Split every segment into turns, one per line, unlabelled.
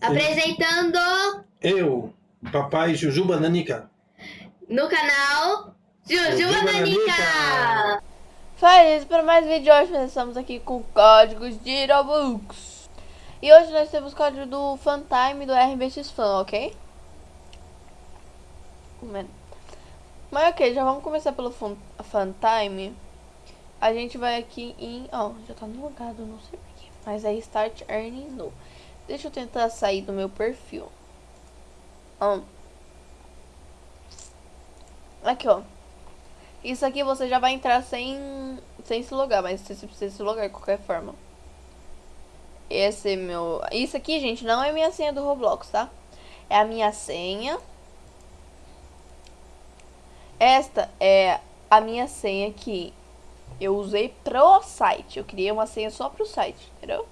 Apresentando
Eu, papai Jujuba Nanica.
no canal Jujuba Nanica.
Faz para mais vídeo hoje nós estamos aqui com códigos de Robux. E hoje nós temos código do Funtime do RBX Fan, ok? Mas ok, já vamos começar pelo Fun Funtime. A gente vai aqui em... Ó, já tá no logado, não sei porquê. Mas é Start Earnings no. Deixa eu tentar sair do meu perfil. Ó. Aqui, ó. Isso aqui você já vai entrar sem, sem se logar, mas você precisa se logar de qualquer forma. Esse é meu... Isso aqui, gente, não é minha senha do Roblox, tá? É a minha senha. Esta é a minha senha que eu usei pro site. Eu criei uma senha só pro site, entendeu?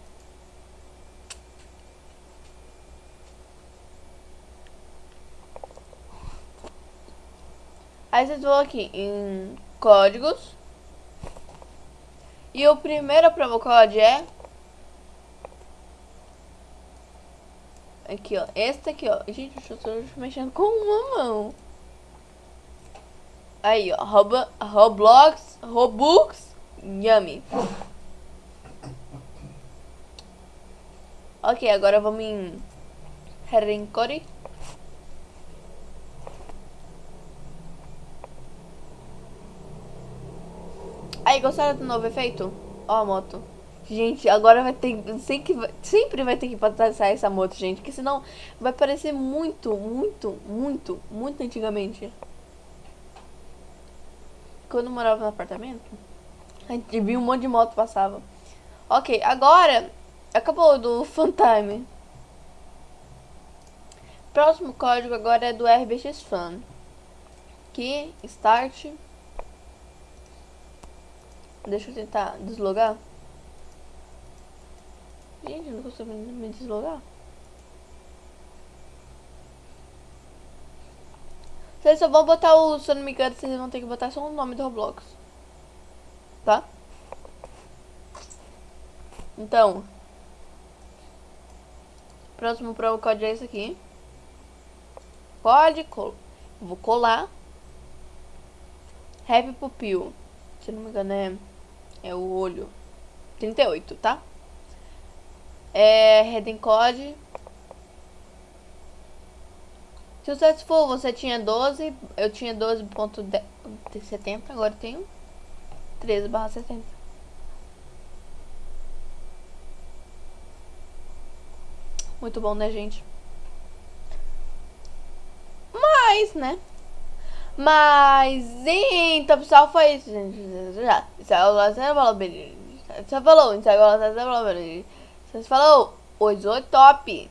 Aí vocês vão aqui em códigos. E o primeiro promo code é Aqui, ó. Este aqui, ó. Gente, eu estou mexendo com uma mão. Aí, ó. Robo, Roblox, Robux, Yummy. Ok, agora vamos em Herencore. Aí, gostaram do novo efeito? Ó a moto. Gente, agora vai ter. Sempre, sempre vai ter que passar essa moto, gente. Porque senão vai parecer muito, muito, muito, muito antigamente. Quando eu morava no apartamento, a gente viu um monte de moto passava. Ok, agora acabou do Funtime. Próximo código agora é do RBX Fan. Que start. Deixa eu tentar deslogar. Gente, eu não consigo me deslogar. Vocês só vão botar o, se eu não me engano, vocês vão ter que botar só o nome do Roblox. Tá? Então. Próximo promo código é esse aqui. Pode colar. Vou colar. Happy Pupil. Se não me engano é, é o olho. 38, tá? É, Heading Code. Successful, você tinha 12, eu tinha 12.70, agora tenho 13 barra 70. Muito bom, né, gente? Mas, né? Mas, então, pessoal, foi isso, gente. Você falou, você falou, você falou, você falou, você falou, oi, top.